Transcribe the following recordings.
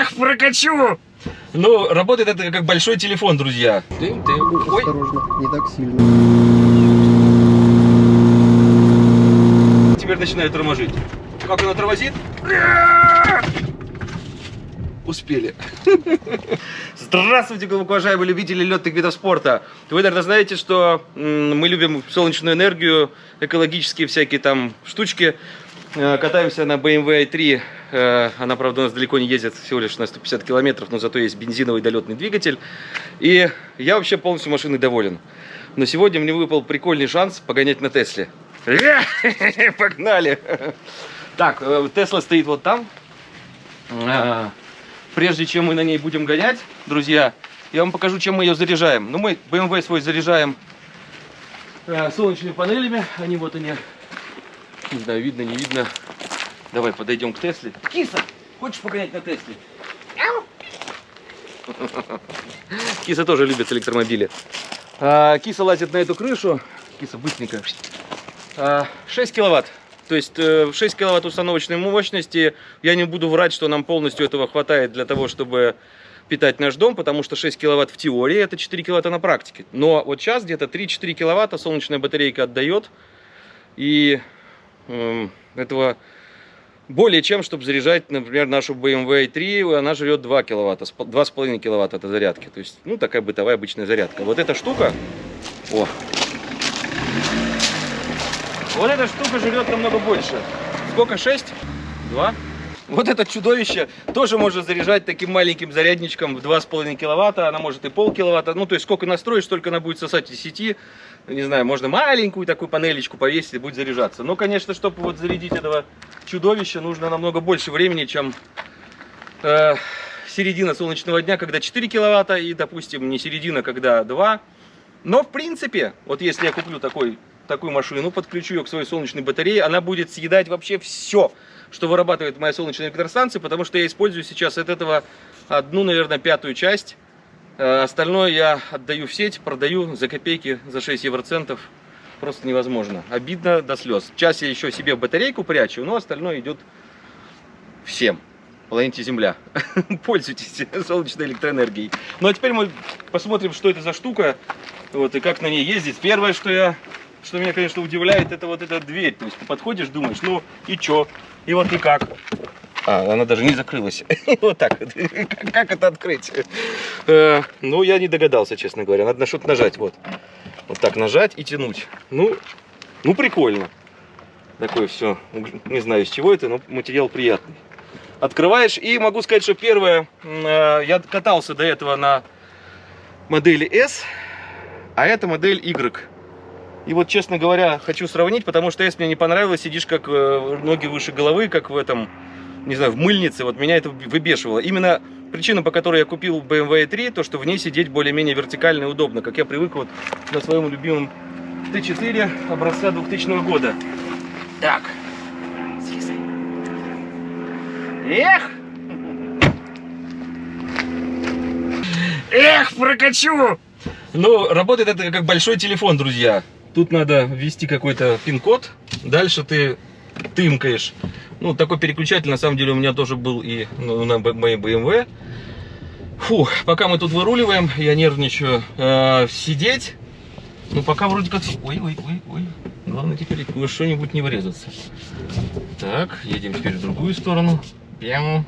Эх, прокачу! Ну, работает это как большой телефон, друзья. Ты, ты, ой. Осторожно, не так сильно. Теперь начинает тормозить. Как она тормозит? Успели. Здравствуйте, глубоко уважаемые любители летных видов спорта. Вы, наверное, знаете, что мы любим солнечную энергию, экологические всякие там штучки. Э, Катаемся на BMW i3. Э, Она, правда, у нас далеко не ездит, всего лишь на 150 километров, но зато есть бензиновый долетный двигатель. И я вообще полностью машиной доволен. Но сегодня мне выпал прикольный шанс погонять на Тесле. Погнали! Так, э, Тесла стоит вот там. А, Прежде чем мы на ней будем гонять, друзья, я вам покажу, чем мы ее заряжаем. Ну, мы BMW свой заряжаем э, солнечными панелями. Они вот они. Не знаю, видно, не видно. Давай подойдем к Тесле. Киса, хочешь погонять на Тесле? Киса тоже любит электромобили. А, Киса лазит на эту крышу. Киса, быстренько. А, 6 киловатт. То есть э, 6 киловатт установочной мощности. Я не буду врать, что нам полностью этого хватает для того, чтобы питать наш дом, потому что 6 киловатт в теории, это 4 киловатта на практике. Но вот сейчас где-то 3-4 киловатта солнечная батарейка отдает. И эм, этого более чем, чтобы заряжать, например, нашу BMW i3, она жрет 2 киловатта, с пол- 2,5 киловатта это зарядки. То есть, ну, такая бытовая обычная зарядка. Вот эта штука, о, вот эта штука жрет намного больше. Сколько? 6? 2? Вот это чудовище тоже может заряжать таким маленьким зарядничком в 2,5 киловатта. Она может и пол киловатта. Ну, то есть, сколько настроишь, столько она будет сосать из сети. Не знаю, можно маленькую такую панелечку повесить и будет заряжаться. Но, конечно, чтобы вот зарядить этого чудовища, нужно намного больше времени, чем э, середина солнечного дня, когда 4 киловатта, и, допустим, не середина, когда 2. Но, в принципе, вот если я куплю такой, такую машину, подключу ее к своей солнечной батарее, она будет съедать вообще все, что вырабатывает моя солнечная электростанция, потому что я использую сейчас от этого одну, наверное, пятую часть. Э, Остальное я отдаю в сеть, продаю за копейки, за 6 евроцентов. Просто невозможно. Обидно до слез. Часть я еще себе батарейку прячу, но остальное идет всем. Планете Земля. Пользуйтесь солнечной электроэнергией. Ну а теперь мы посмотрим, что это за штука. Вот, и как на ней ездить. Первое, что я, что меня, конечно, удивляет, это вот эта дверь. То есть ты подходишь, думаешь, ну и чё? И вот никак. А, она даже не закрылась. Вот так. Как это открыть? Э, Ну, я не догадался, честно говоря. Надо на что-то нажать. Вот. Вот так нажать и тянуть. Ну, ну прикольно. Такое все. Не знаю, из чего это, но материал приятный. Открываешь, и могу сказать, что первое, э, я катался до этого на модели S, а это модель Y. И вот, честно говоря, хочу сравнить, потому что S мне не понравилось, сидишь как э, ноги выше головы, как в этом, не знаю, в мыльнице, вот меня это выбешивало. Именно причина, по которой я купил BMW 3, то, что в ней сидеть более-менее вертикально и удобно, как я привык вот на своем любимом Т4 образца 2000 года. Так, слезай. Эх! Эх, прокачу! Ну, работает это как большой телефон, друзья. Тут надо ввести какой-то пин-код. Дальше ты тымкаешь. Ну, такой переключатель, на самом деле, у меня тоже был и ну, на моей BMW. Фу, пока мы тут выруливаем, я нервничаю. Э, сидеть. Ну, пока вроде как... Ой, ой, ой, ой. Главное теперь во что-нибудь не врезаться. Так, едем теперь в другую сторону. Прямо.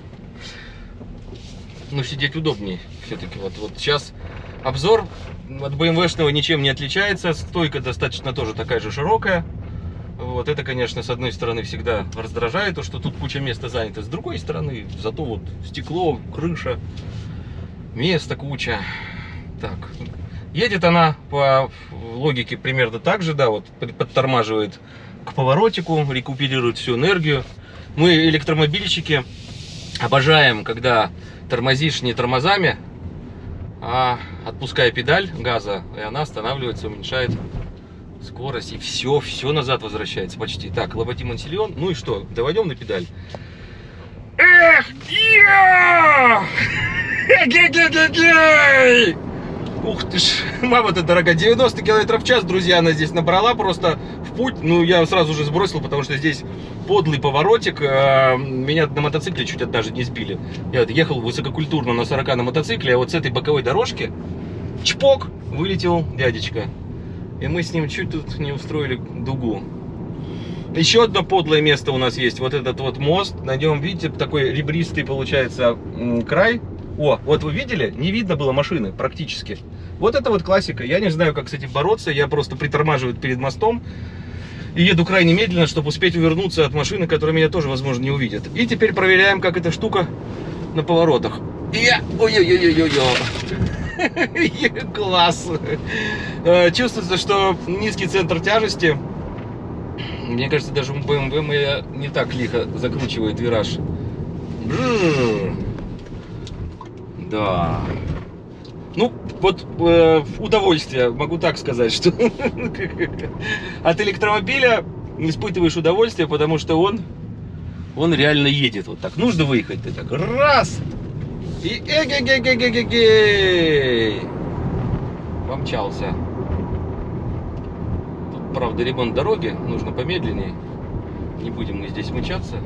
Ну, сидеть удобнее все-таки. Вот, вот сейчас обзор от BMW-шного ничем не отличается. Стойка достаточно тоже такая же широкая. Вот это, конечно, с одной стороны всегда раздражает, то, что тут куча места занято. С другой стороны, зато вот стекло, крыша, места куча. Так, едет она по логике примерно так же, да, вот под- подтормаживает к поворотику, рекуперирует всю энергию. Мы, электромобильщики, обожаем, когда тормозишь не тормозами, а отпуская педаль газа, и она останавливается, уменьшает скорость, и все, все назад возвращается почти. Так, лоботим ансильон, ну и что, доводим на педаль. Эх, я! Ух ты ж, мама ты дорогая, 90 километров в час, друзья, она здесь набрала просто в путь. Ну, я сразу же сбросил, потому что здесь подлый поворотик. А, меня на мотоцикле чуть даже не сбили. Я ехал высококультурно на 40 на мотоцикле, а вот с этой боковой дорожки, чпок, вылетел дядечка. И мы с ним чуть тут не устроили дугу. Еще одно подлое место у нас есть. Вот этот вот мост. На нем, видите, такой ребристый получается край. О, вот вы видели? Не видно было машины практически. Вот это вот классика. Я не знаю, как с этим бороться. Я просто притормаживаю перед мостом. И еду крайне медленно, чтобы успеть увернуться от машины, которая меня тоже, возможно, не увидит. И теперь проверяем, как эта штука на поворотах. Я... Ой-ой-ой-ой-ой. Класс. Э, чувствуется, что низкий центр тяжести. Мне кажется, даже BMW не так лихо закручивает вираж. Да. Ну, вот э, удовольствие, могу так сказать, что от электромобиля испытываешь удовольствие, потому что он, он реально едет вот так. Нужно выехать, ты так раз, и эгегегегегегей, помчался. Тут, правда, ремонт дороги, нужно помедленнее. Не будем мы здесь мычаться.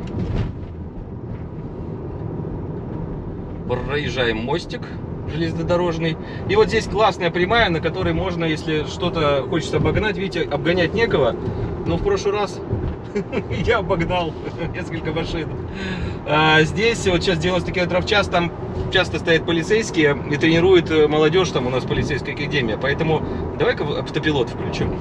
Проезжаем мостик железнодорожный. И вот здесь классная прямая, на которой можно, если что-то хочется обогнать, видите, обгонять некого. Но в прошлый раз я обогнал несколько машин. А здесь вот сейчас 90 км в час, там часто стоят полицейские и тренируют э, молодежь, там у нас полицейская академия. Поэтому давай-ка автопилот включим.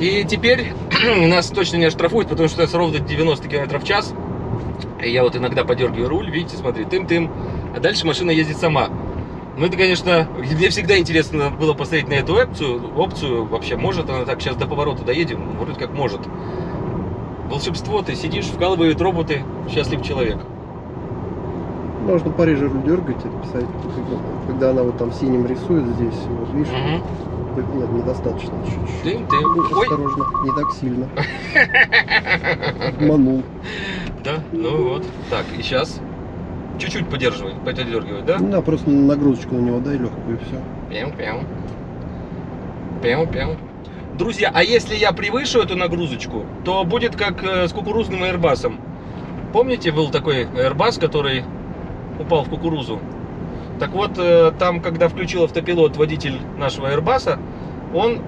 И теперь нас точно не оштрафуют, потому что это ровно 90 км в час. И я вот иногда подергиваю руль, видите, смотри, тым-тым. А дальше машина ездит сама. Ну, это, конечно, мне всегда интересно было посмотреть на эту опцию. Опцию вообще, может она так, сейчас до поворота доедем? Вроде как может. Волшебство, ты сидишь, вкалывают роботы, счастлив человек. Можно пореже руль дергать и писать, когда она вот там синим рисует здесь, вот видишь, угу. Нет, недостаточно чуть-чуть. Дым, дым. Ой. Осторожно, не так сильно. Обманул. Да, ну вот. Так, и сейчас чуть-чуть поддерживай, поддергивай, да? Да, просто нагрузочку на него дай легкую и все. Пяу-пяу. Пяу-пяу. Друзья, а если я превышу эту нагрузочку, то будет как э, с кукурузным аэрбасом. Помните, был такой аэрбас, который упал в кукурузу? Так вот, э, там, когда включил автопилот водитель нашего Airbus, он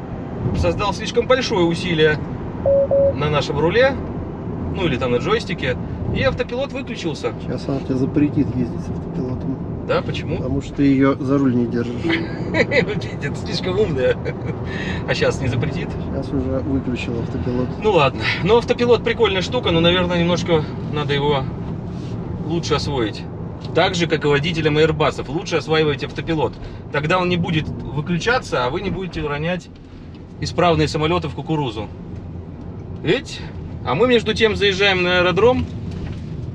создал слишком большое усилие на нашем руле, ну или там на джойстике, и автопилот выключился. Сейчас она тебя запретит ездить с автопилотом. Да, почему? Потому что ты ее за руль не держишь. Это слишком умная. А сейчас не запретит? Сейчас уже выключил автопилот. Ну ладно. Но автопилот прикольная штука, но, наверное, немножко надо его лучше освоить. Так же, как и водителям Airbus. Лучше осваивайте автопилот. Тогда он не будет выключаться, а вы не будете уронять исправные самолеты в кукурузу. Ведь? А мы между тем заезжаем на аэродром.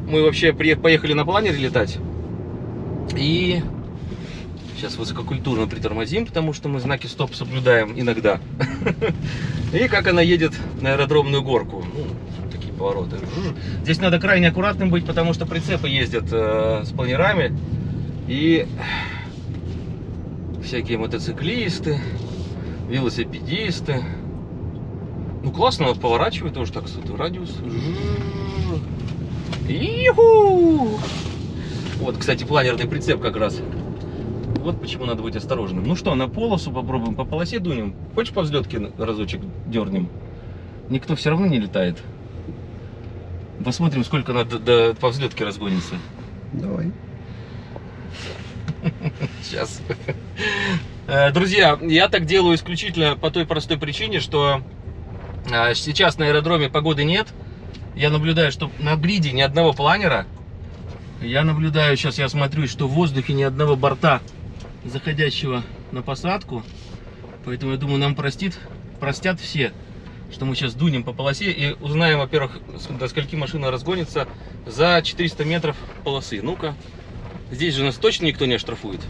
Мы вообще поехали на планере летать. И сейчас высококультурно притормозим, потому что мы знаки стоп соблюдаем иногда. И как она едет на аэродромную горку. Повороты. Здесь надо крайне аккуратным быть, потому что прицепы ездят э, с планерами. И всякие мотоциклисты, велосипедисты. Ну классно, поворачивает тоже так, радиус. Иху! Вот, кстати, планерный прицеп как раз. Вот почему надо быть осторожным. Ну что, на полосу попробуем, по полосе дунем. Хочешь по взлетке разочек дернем? Никто все равно не летает. Посмотрим, сколько надо до, по взлетке разгонится. Давай. Сейчас. Э, друзья, я так делаю исключительно по той простой причине, что э, сейчас на аэродроме погоды нет. Я наблюдаю, что на гриде ни одного планера. Я наблюдаю, сейчас я смотрю, что в воздухе ни одного борта, заходящего на посадку. Поэтому я думаю, нам простит, простят все что мы сейчас дунем по полосе и узнаем, во-первых, до скольки машина разгонится за 400 метров полосы. Ну-ка, здесь же нас точно никто не оштрафует.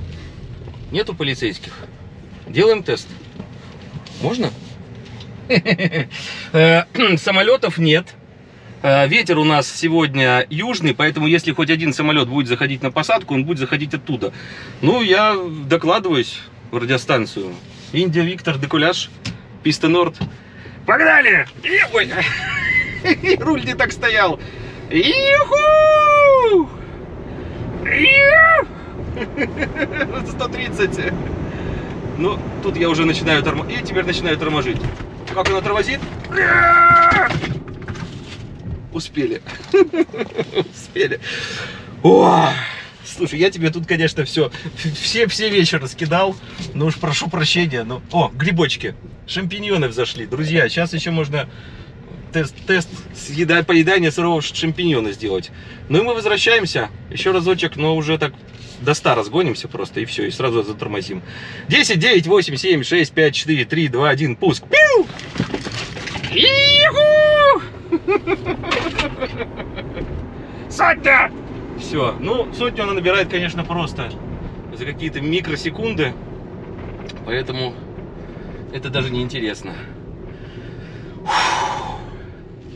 Нету полицейских. Делаем тест. Можно? Э, самолетов нет. Э, Ветер у нас сегодня южный, поэтому если хоть один самолет будет заходить на посадку, он будет заходить оттуда. Ну, я докладываюсь в радиостанцию. Индия, Виктор, Декуляш, Писта Норд. Погнали! И- Ой, руль не так стоял. Иху! Ию! 130. Ну, тут я уже начинаю тормозить. И теперь начинаю торможить. Как она тормозит? Успели. Успели. О! Слушай, я тебе тут, конечно, все, все, все вечер раскидал. Ну уж прошу прощения. Ну, о, грибочки. Шампиньоны взошли. Друзья, сейчас еще можно тест, тест съеда, поедания сырого шампиньона сделать. Ну и мы возвращаемся. Еще разочек, но уже так до 100 разгонимся просто и все, и сразу затормозим. 10, 9, 8, 7, 6, 5, 4, 3, 2, 1, пуск. Пиу! Сотня! Все, ну сотню она набирает, конечно, просто за какие-то микросекунды, поэтому это даже не интересно.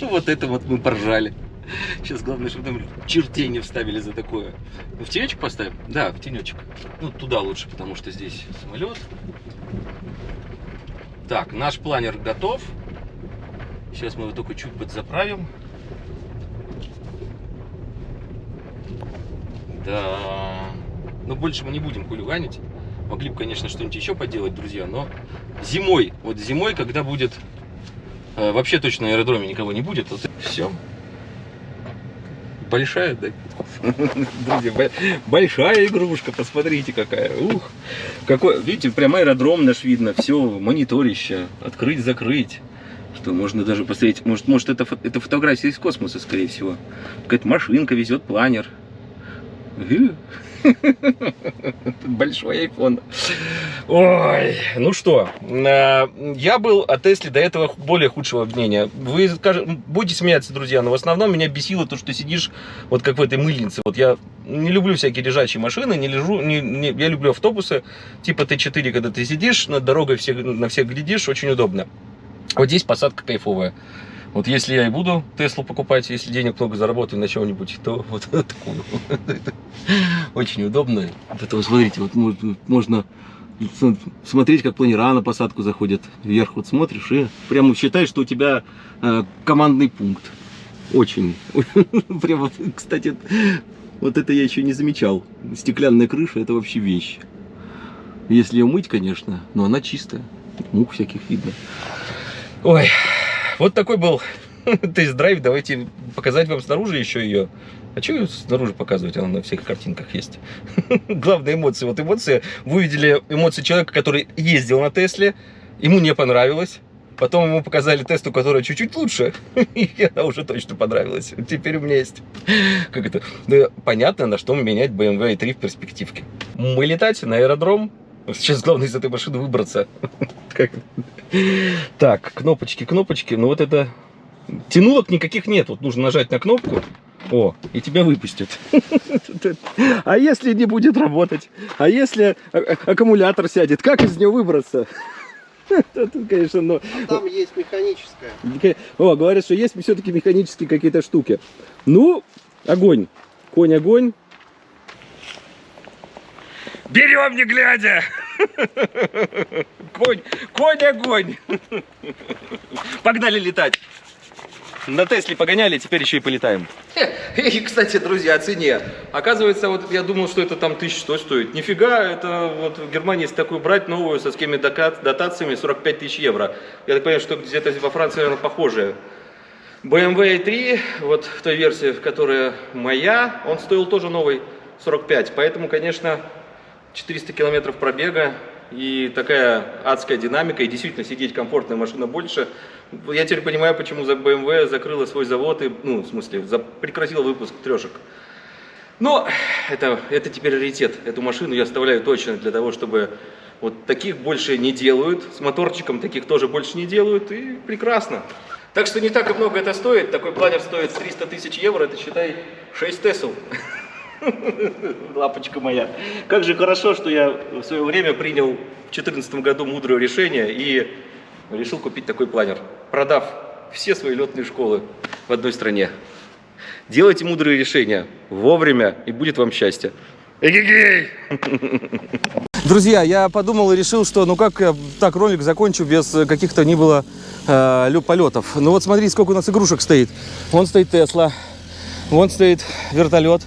Ну вот это вот мы поржали. Сейчас главное, чтобы там чертей не вставили за такое. В тенечек поставим? Да, в тенечек. Ну, туда лучше, потому что здесь самолет. Так, наш планер готов. Сейчас мы его только чуть подзаправим. Да. Но больше мы не будем хулиганить. Могли бы, конечно, что-нибудь еще поделать, друзья, но зимой, вот зимой, когда будет э, вообще точно на аэродроме никого не будет, вот все. Большая, да? Друзья, бо- большая игрушка, посмотрите какая. Ух, какой, видите, прям аэродром наш видно, все, мониторище, открыть, закрыть. Что можно даже посмотреть, может, может это, это фотография из космоса, скорее всего. Какая-то машинка везет планер. Большой iPhone. Ой, ну что, э, я был о Тесле до этого более худшего мнения. Вы будете смеяться, друзья, но в основном меня бесило то, что сидишь вот как в этой мыльнице. Вот я не люблю всякие лежачие машины, не лежу, не, не- я люблю автобусы типа Т4, когда ты сидишь над дорогой, всех, на всех глядишь, очень удобно. Вот здесь посадка кайфовая. Вот если я и буду Теслу покупать, если денег много заработаю на чего-нибудь, то вот такую. Очень удобно. Вот смотрите, вот можно- смотреть, как планера на посадку заходят вверх. Вот смотришь и прямо считаешь, что у тебя э, командный пункт. Очень. Прямо, кстати, вот это я еще не замечал. Стеклянная крыша это вообще вещь. Если ее мыть, конечно, но она чистая. Мух всяких видно. Ой, вот такой был тест-драйв. Давайте показать вам снаружи еще ее. А что ее снаружи показывать? Она на всех картинках есть. Главные эмоции. Вот эмоции. Вы увидели эмоции человека, который ездил на Тесле. Ему не понравилось. Потом ему показали тесту, которая чуть-чуть лучше. И она уже точно понравилась. Теперь у меня есть... Как это? Да, понятно, на что менять BMW i3 в перспективке. Мы летать на аэродром. Сейчас главное из этой машины выбраться. Так, кнопочки, кнопочки. Ну вот это... Тянулок никаких нет. Вот нужно нажать на кнопку. О, и тебя выпустят. А если не будет работать? А если а- а- аккумулятор сядет? Как из него выбраться? Тут, конечно, но... А там есть механическая. О, говорят, что есть все-таки механические какие-то штуки. Ну, огонь. Конь огонь. Берем не глядя. Конь, конь огонь. Погнали летать. На Тесле погоняли, теперь еще и полетаем. И, кстати, друзья, о цене. Оказывается, вот я думал, что это там 1100 стоит. Нифига, это вот в Германии, если такую брать новую со всеми дотациями, 45 тысяч евро. Я так понимаю, что где-то во Франции, наверное, похожее. BMW i3, вот в той версии, в которой моя, он стоил тоже новый 45. Поэтому, конечно, 400 километров пробега и такая адская динамика, и действительно сидеть комфортная машина больше. Я теперь понимаю, почему за BMW закрыла свой завод и, ну, в смысле, за- прекратила выпуск трешек. Но это, это теперь раритет. Эту машину я оставляю точно для того, чтобы вот таких больше не делают. С моторчиком таких тоже больше не делают. И прекрасно. Так что не так и много это стоит. Такой планер стоит 300 тысяч евро. Это, считай, 6 Тесл. Лапочка моя. Как же хорошо, что я в свое время принял в 2014 году мудрое решение и решил купить такой планер. Продав все свои летные школы в одной стране. Делайте мудрые решения вовремя, и будет вам счастье. Эгегей! Друзья, я подумал и решил, что ну как я так ролик закончу без каких-то ни было э, полетов. Ну вот смотри, сколько у нас игрушек стоит. Вон стоит Тесла, вон стоит вертолет,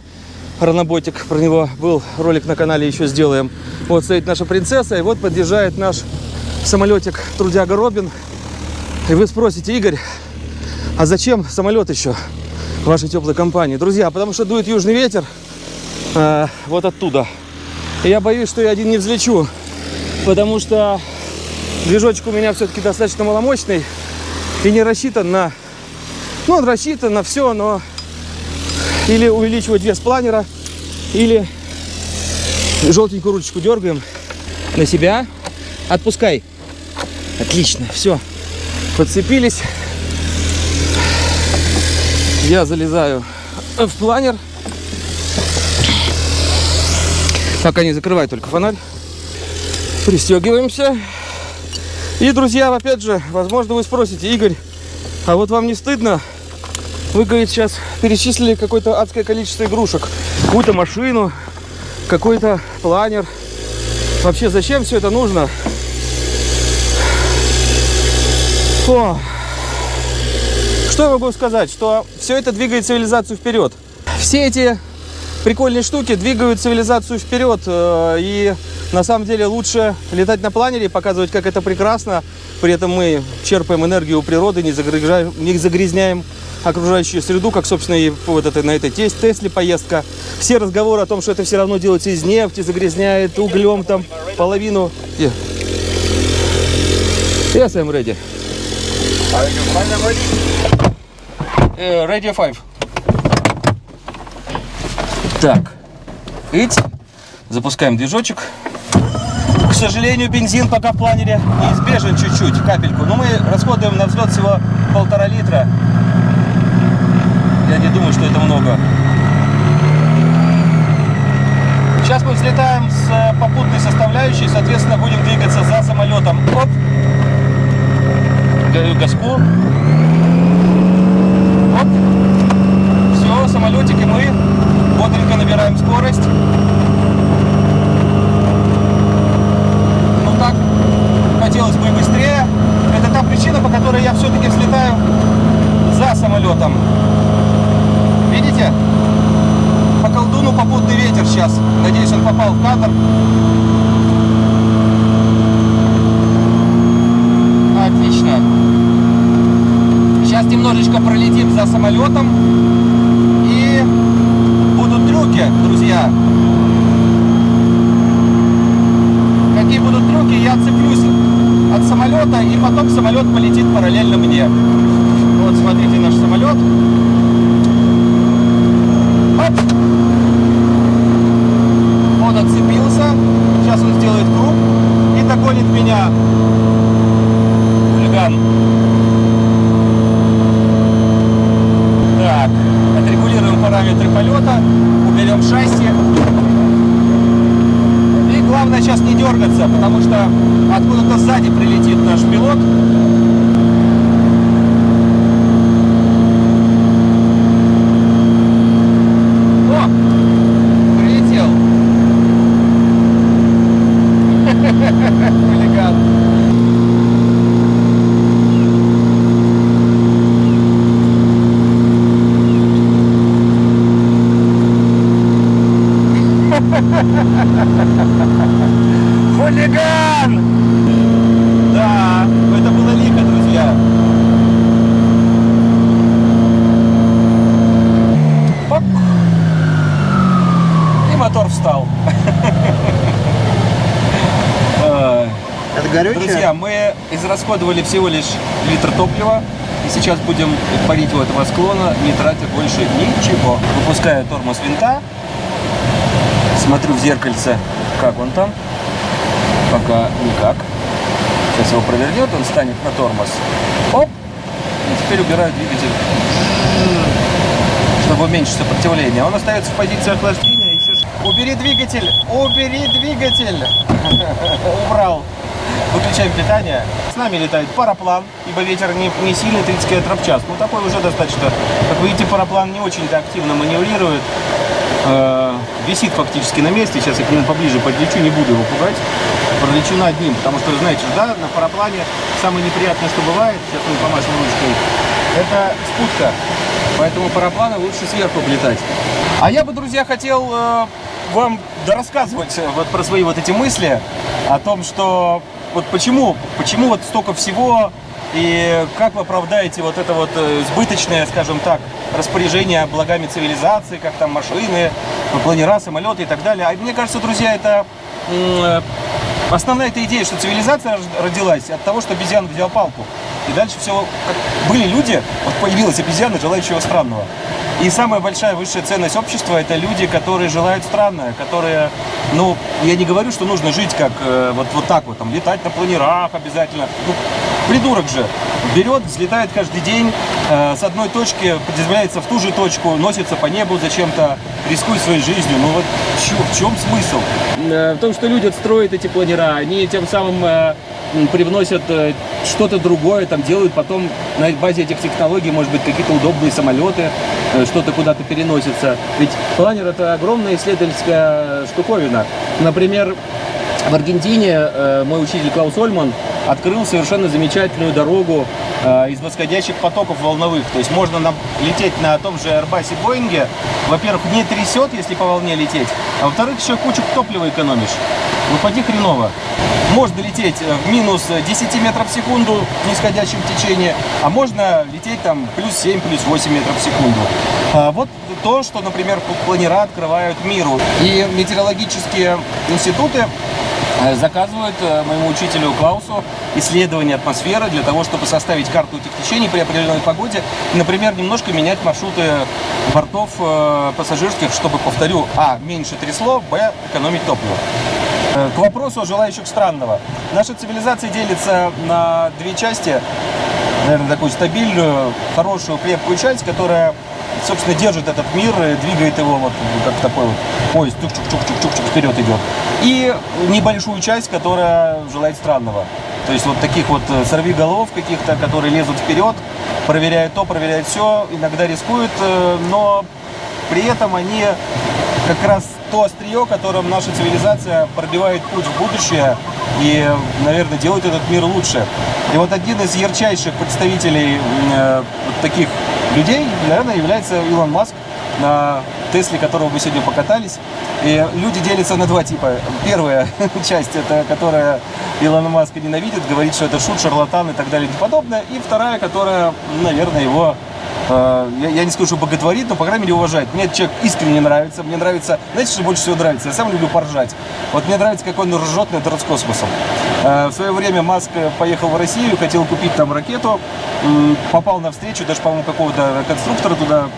Раноботик, про него был ролик на канале, еще сделаем. Вот стоит наша принцесса, и вот подъезжает наш самолетик Трудяга Робин. И вы спросите, Игорь, а зачем самолет еще вашей теплой компании? Друзья, потому что дует южный ветер э, вот оттуда. И я боюсь, что я один не взлечу, потому что движочек у меня все-таки достаточно маломощный и не рассчитан на... Ну, он рассчитан на все, но или увеличивать вес планера, или желтенькую ручечку дергаем на себя. Отпускай. Отлично, все. Подцепились. Я залезаю в планер. Пока не закрывай только фонарь. Пристегиваемся. И, друзья, опять же, возможно, вы спросите, Игорь, а вот вам не стыдно? Вы, говорит, сейчас перечислили какое-то адское количество игрушек. Какую-то машину, какой-то планер. Вообще, зачем все это нужно? О, что я могу сказать? Что все это двигает цивилизацию вперед. Все эти прикольные штуки двигают цивилизацию вперед. э, И на самом деле лучше летать на планере, показывать, как это прекрасно. При этом мы черпаем энергию у природы, не загрязняем, не загрязняем окружающую среду, как, собственно, и вот это, на этой тес- Тесле поездка. Все разговоры о том, что это все равно делается из нефти, загрязняет углем там половину. Yeah. Yes, I'm ready. Э, Radio 5. Так. Ить. Запускаем движочек. К сожалению, бензин пока в планере неизбежен чуть-чуть, капельку. Но мы расходуем на взлет всего полтора литра. Я не думаю, что это много. Сейчас мы взлетаем с э, попутной составляющей, соответственно, будем двигаться за самолетом. Оп. Даю газку. Оп. Все, самолетики мы бодренько набираем скорость. Ну так, хотелось бы и быстрее. Это та причина, по которой я все-таки взлетаю за самолетом. Видите? По колдуну попутный ветер сейчас. Надеюсь, он попал в кадр. Отлично. Сейчас немножечко пролетим за самолетом. Трюки, друзья. Какие будут трюки, я цеплюсь от самолета, и потом самолет полетит параллельно мне. Вот, смотрите наш самолет. Оп! Он отцепился. Сейчас он сделает круг и догонит меня. Хулиган. Так, отрегулируем параметры полета, уберем шасси. И главное сейчас не дергаться, потому что откуда-то сзади прилетит наш пилот. О! Прилетел. Хулиган. Хулиган! Да, это было лихо, друзья. Оп. И мотор встал. Это горючее? Друзья, мы израсходовали всего лишь литр топлива. И сейчас будем парить у этого склона, не тратя больше ничего. Выпускаю тормоз винта. Смотрю в зеркальце, как он там. Пока никак. Сейчас его провернет, он станет на тормоз. Оп! И теперь убираю двигатель, чтобы уменьшить сопротивление. Он остается в позиции охлаждения. Убери двигатель! Убери двигатель! Убрал. выключаем питание. С нами летает параплан, ибо ветер не, не сильный, 30 км в час. Ну, такой уже достаточно. Как видите, параплан не очень-то активно маневрирует. Э, висит фактически на месте. Сейчас я к нему поближе подлечу, не буду его пугать. Пролечу над ним, потому что, знаете, да, на параплане самое неприятное, что бывает, сейчас мы помашем ручкой, это спутка. Поэтому парапланы лучше сверху летать. А я бы, друзья, хотел э, вам рассказывать э, вот про свои вот эти мысли о том, что вот почему, почему вот столько всего и как вы оправдаете вот это вот э, избыточное, скажем так, распоряжение благами цивилизации, как там машины, планера, самолеты и так далее. А мне кажется, друзья, это э, основная эта идея, что цивилизация родилась от того, что обезьян взял палку. И дальше все, были люди, вот появилась обезьяна, желающего странного. И самая большая высшая ценность общества это люди, которые желают странное, которые, ну, я не говорю, что нужно жить как э, вот, вот так вот, там, летать на планерах обязательно. Ну, придурок же берет, взлетает каждый день, э, с одной точки приземляется в ту же точку, носится по небу зачем-то, рискует своей жизнью. Ну вот чё- в чем смысл? Э, в том, что люди строят эти планера, они тем самым э, привносят э, что-то другое, там делают потом на базе этих технологий, может быть, какие-то удобные самолеты, э, что-то куда-то переносится. Ведь планер это огромная исследовательская штуковина. Например, в Аргентине э, мой учитель Клаус Ольман открыл совершенно замечательную дорогу э, из восходящих потоков волновых. То есть можно нам лететь на том же Airbus и Боинге. Во-первых, не трясет, если по волне лететь. А во-вторых, еще кучу топлива экономишь. Ну, поди хреново. Можно лететь э, в минус 10 метров в секунду в нисходящем течении, а можно лететь там плюс 7, плюс 8 метров в секунду. А вот то, что, например, планера открывают миру. И метеорологические институты заказывают э, моему учителю Клаусу исследование атмосферы для того, чтобы составить карту течений при определенной погоде. Например, немножко менять маршруты бортов э, пассажирских, чтобы, повторю, а, меньше трясло, б, экономить топливо. Э, К вопросу о желающих странного. Наша цивилизация делится на две части. Наверное, такую стабильную, хорошую, крепкую часть, которая, собственно, держит этот мир, и двигает его вот как такой вот поезд чук-чук-чук-чук-чук вперед идет. И небольшую часть, которая желает странного. То есть вот таких вот э, сорвиголов каких-то, которые лезут вперед, проверяют то, проверяют все, иногда рискуют, э, но при этом они как раз то острие, которым наша цивилизация пробивает путь в будущее и, наверное, делает этот мир лучше. И вот один из ярчайших представителей э, таких людей, наверное, является Илон Маск, на Тесле, которого мы сегодня покатались. И люди делятся на два типа. Первая часть, это которая Илона Маска ненавидит, говорит, что это шут, шарлатан и так далее и подобное. И вторая, которая, наверное, его э, я, я не скажу, что боготворит, но, по крайней мере, уважает. Мне этот человек искренне нравится. Мне нравится, знаете, что больше всего нравится? Я сам люблю поржать. Вот мне нравится, как он ржет над Роскосмосом. Э, в свое время Маск поехал в Россию, хотел купить там ракету, попал на встречу, даже, по-моему, какого-то конструктора туда,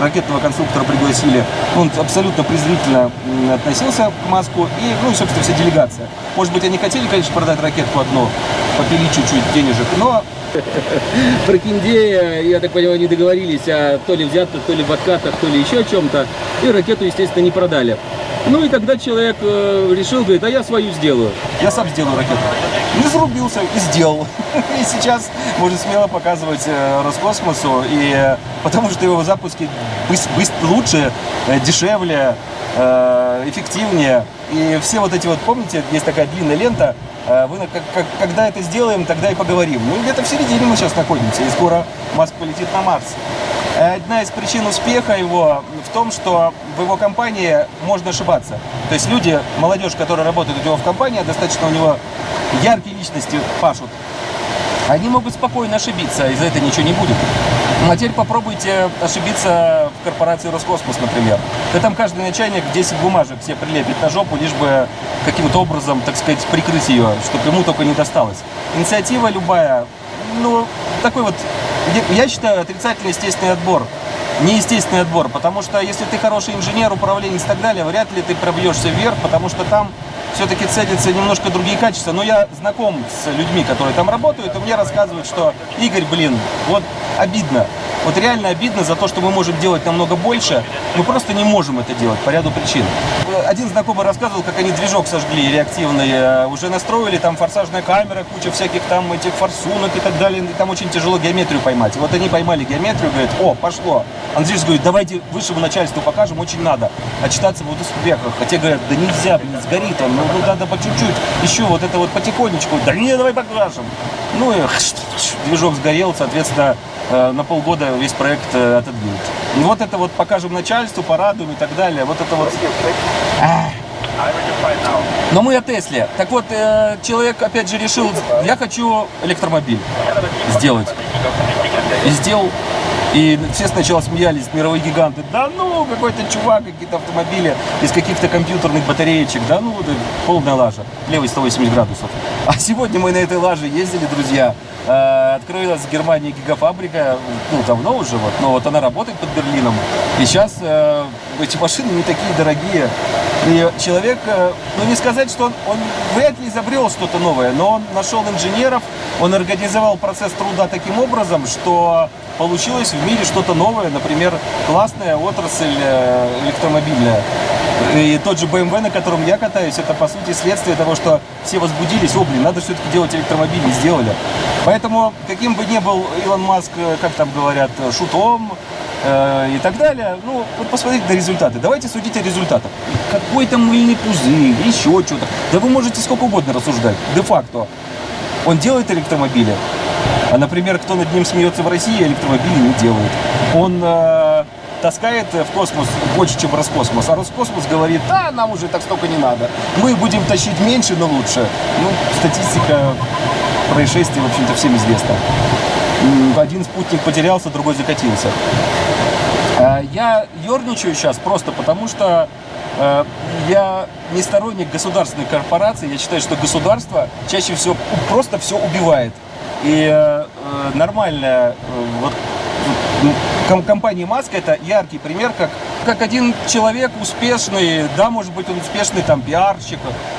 ракетного конструктора пригласили. Он абсолютно презрительно относился к Маску и, ну, собственно, вся делегация. Может быть, они хотели, конечно, продать ракетку одну, попили чуть-чуть денежек, но про Киндея, я так понимаю, не договорились о то ли взятках, то ли в откатах, то ли еще о чем-то. И ракету, естественно, не продали. Ну и тогда человек э, решил, говорит, а я свою сделаю. я сам сделаю ракету. Не зарубился и сделал. И сейчас может смело показывать э, Роскосмосу, и, э, потому что его запуски быс- быс- лучше, э, дешевле, эффективнее. И все вот эти вот, помните, есть такая длинная лента, вы, как- как- когда это сделаем, тогда и поговорим. Ну, где-то в середине мы сейчас находимся, и скоро Маск полетит на Марс. Одна из причин успеха его в том, что в его компании можно ошибаться. То есть люди, молодежь, которая работает у него в компании, достаточно у него яркие личности пашут. Они могут спокойно ошибиться, и за это ничего не будет. Ну, а теперь попробуйте ошибиться в корпорации Роскосмос, например. Да там каждый начальник 10 бумажек все прилепит на жопу, лишь бы каким-то образом, так сказать, прикрыть ее, чтобы ему только не досталось. Инициатива любая, ну, такой вот, я- считаю, отрицательный естественный отбор. Неестественный отбор, потому что если ты хороший инженер, управленец и так далее, вряд ли ты пробьешься вверх, потому что там все-таки ценятся немножко другие качества. Но я знаком с людьми, которые там работают, и мне рассказывают, что Игорь, блин, вот обидно. Вот реально обидно за то, что мы можем делать намного больше, мы просто не можем это делать по ряду причин. Один знакомый рассказывал, как они движок сожгли реактивный, э, уже настроили, там форсажная камера, куча всяких там этих форсунок и так далее, и там очень тяжело геометрию поймать. И вот они поймали геометрию, говорят, о, пошло. Андрей говорит, давайте высшему начальству покажем, очень надо. Отчитаться в успехах. Хотя говорят, да нельзя, блин, сгорит он, ну, ну, надо по чуть-чуть, еще вот это вот потихонечку. Да не, давай покажем. Ну и движок сгорел, соответственно, э, на полгода весь проект э, отодвинут. Вот это вот покажем начальству, порадуем и так далее. Вот это вот. Но мы о Тесле. Так вот, э, человек опять же решил, я хочу электромобиль сделать. И сделал. И все сначала смеялись, мировые гиганты. Да ну, какой-то чувак, какие-то автомобили из каких-то компьютерных батареечек. Да ну, да, полная лажа. Левый 180 градусов. А сегодня мы на этой лаже ездили, друзья. Э, Открылась в Германии гигафабрика, ну, давно уже, вот, но вот она работает под Берлином. И сейчас э, эти машины не такие дорогие. И человек, э, ну не сказать, что он, он вряд ли изобрел что-то новое, но он нашел инженеров, он организовал процесс труда таким образом, что получилось в мире что-то новое, например, классная отрасль э, электромобильная. И тот же BMW, на котором я катаюсь, это по сути следствие того, что все возбудились, о, блин, надо все-таки делать электромобили, сделали. Поэтому, каким бы ни был Илон Маск, э, как там говорят, шутом, э, и так далее. Ну, вот посмотрите на результаты. Давайте судить о результатах. Какой-то мыльный пузырь, еще что-то. Да вы можете сколько угодно рассуждать. Де-факто. Он делает электромобили. А, например, кто над ним смеется в России, электромобили не делает. Он э, таскает в космос больше, чем Роскосмос. А Роскосмос говорит, да, нам уже так столько не надо. Мы будем тащить меньше, но лучше. Ну, статистика происшествий, в общем-то, всем известна. Один спутник потерялся, другой закатился. Э, Я ерничаю сейчас просто потому, что я не сторонник государственной корпорации. Я считаю, что государство чаще всего просто все убивает. И э, э, нормальная э, вот, ком- компания Маска это яркий пример, как, как один человек успешный, да, может быть, он успешный там пиарщик,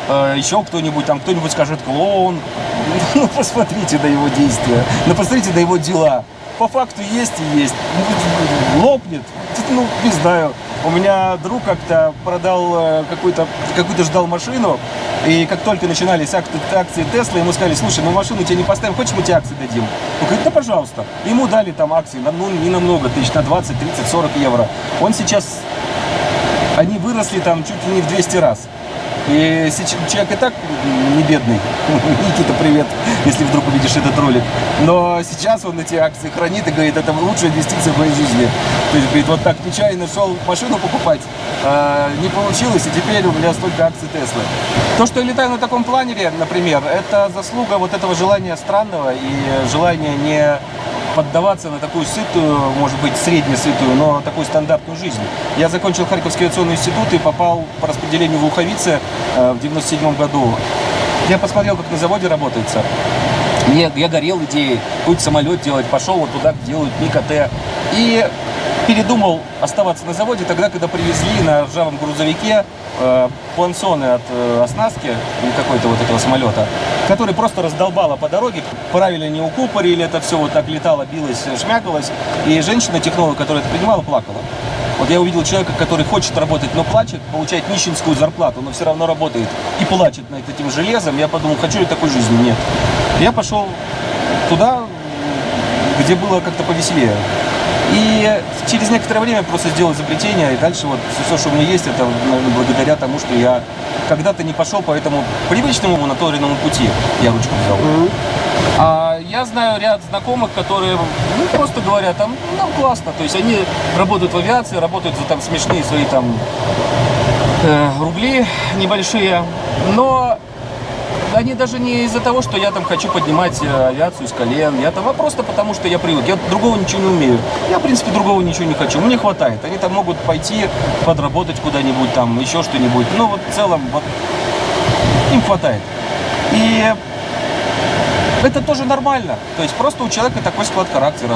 э, еще кто-нибудь, там кто-нибудь скажет клоун. Ну, посмотрите на его действия, ну, посмотрите на его дела. По факту есть и есть. Лопнет. Ну, не знаю. У меня друг как-то продал э, какую-то, какую-то ждал машину, и как только начинались ак- акции Тесла, ему сказали, слушай, мы машину тебе не поставим, хочешь мы тебе акции дадим? Он говорит, да пожалуйста. Ему дали там акции, на- ну не намного тысяч, на 20, 30, 40 евро. Он сейчас, они выросли там чуть ли не в 200 раз. И человек и так не бедный. Никита, привет, если вдруг увидишь этот ролик. Но сейчас он эти акции хранит и говорит, это лучшая инвестиция в моей жизни. То есть, говорит, вот так нечаянно шел машину покупать, а, не получилось, и теперь у меня столько акций Теслы. То, что я летаю на таком планере, например, это заслуга вот этого желания странного и желания не поддаваться на такую сытую, может быть, среднесытую, но такую стандартную жизнь. Я закончил Харьковский авиационный институт и попал по распределению в Луховице э, в 97 году. Я посмотрел, как на заводе работается. Мне, я горел идеей какой-то самолет делать, пошел вот туда, делают МиК-Т. И передумал оставаться на заводе тогда, когда привезли на ржавом грузовике э, плансоны от э, оснастки какой-то вот этого самолета, который просто раздолбало по дороге, правильно не укупорили, это все вот так летало, билось, шмякалось, и женщина-технолог, которая это принимала, плакала. Вот я увидел человека, который хочет работать, но плачет, получает нищенскую зарплату, но все равно работает и плачет над этим железом. Я подумал, хочу ли такой жизни? Нет. Я пошел туда, где было как-то повеселее. И через некоторое время просто сделал изобретение, и дальше вот все, что у меня есть, это наверное, благодаря тому, что я когда-то не пошел по этому привычному моноторенному пути. Я ручку взял. А я знаю ряд знакомых, которые ну, просто говорят, там, нам классно. То есть они работают в авиации, работают за там смешные свои там э, рубли небольшие. Но они даже не из-за того, что я там хочу поднимать э, авиацию с колен. Я там, а просто потому, что я привык. Я другого ничего не умею. Я, в принципе, другого ничего не хочу. Мне хватает. Они там могут пойти подработать куда-нибудь, там, еще что-нибудь. Но вот в целом, вот, им хватает. И Это тоже нормально. То есть просто у человека такой склад характера.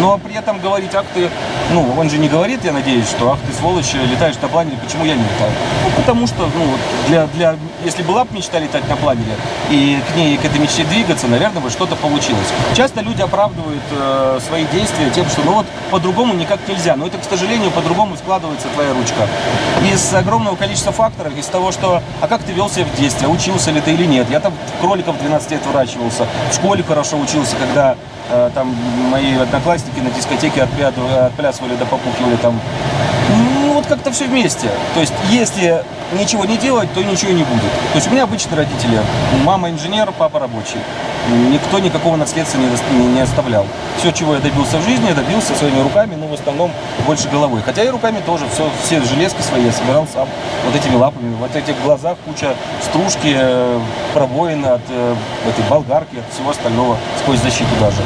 Но при этом говорить, ах ты, ну, он же не говорит, я надеюсь, что ах ты сволочь, летаешь на планере, почему я не летаю? Ну, потому что, ну, для, для, если была бы мечта летать на планере, и к ней, к этой мечте двигаться, наверное, бы что-то получилось. Часто люди оправдывают э, свои действия тем, что, ну вот, по-другому никак нельзя. Но это, к сожалению, по-другому складывается твоя ручка. Из огромного количества факторов, из того, что, а как ты вел себя в детстве, учился ли ты или нет. Я там кроликов 12 лет выращивался, в школе хорошо учился, когда э, там мои одноклассники на дискотеке отпля- отплясывали да попукивали там. Ну, вот как-то все вместе. То есть, если ничего не делать, то ничего не будет. То есть, у меня обычные родители. Мама инженер, папа рабочий. Никто никакого наследства не, не оставлял. Все, чего я добился в жизни, я добился своими руками, но в основном больше головой. Хотя и руками тоже, все, все железки свои я собирал сам. Вот этими лапами. Вот этих глазах куча стружки, э, пробоин от э, этой болгарки, от всего остального, сквозь защиту даже.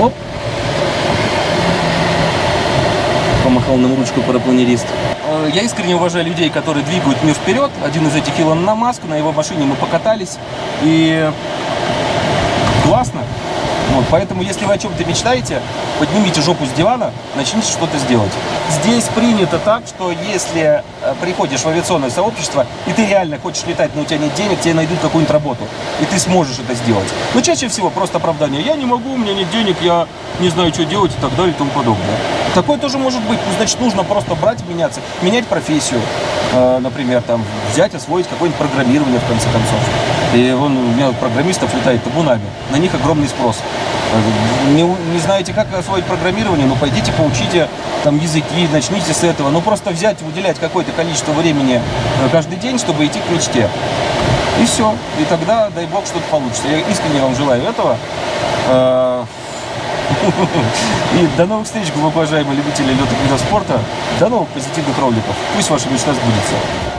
Оп. Помахал нам ручку парапланерист. Э, Я искренне уважаю людей, которые двигают мир вперед. Один из этих Илон Маск, на его машине мы покатались. И классно. Вот, поэтому, если вы о чем-то мечтаете, поднимите жопу с дивана, начните что-то сделать. Здесь принято так, что если э, приходишь в авиационное сообщество, и ты реально хочешь летать, но у тебя нет денег, тебе найдут какую-нибудь работу, и ты сможешь это сделать. Но чаще всего просто оправдание. Я не могу, у меня нет денег, я не знаю, что делать и так далее и тому подобное. Такое тоже может быть. Значит, нужно просто брать, меняться, менять профессию. Э, например, там, взять, освоить какое-нибудь программирование, в конце концов. И вон, у меня программистов летает табунами. На них огромный спрос. Э, Не, не знаете, как освоить программирование, ну, пойдите, поучите там языки, начните с этого. Ну, просто взять, уделять какое-то количество времени э, каждый день, чтобы идти к мечте. И все. И тогда, дай бог, что-то получится. Я искренне вам желаю этого. И до новых встреч, уважаемые любители летных видов спорта. До новых позитивных роликов. Пусть ваша мечта сбудется.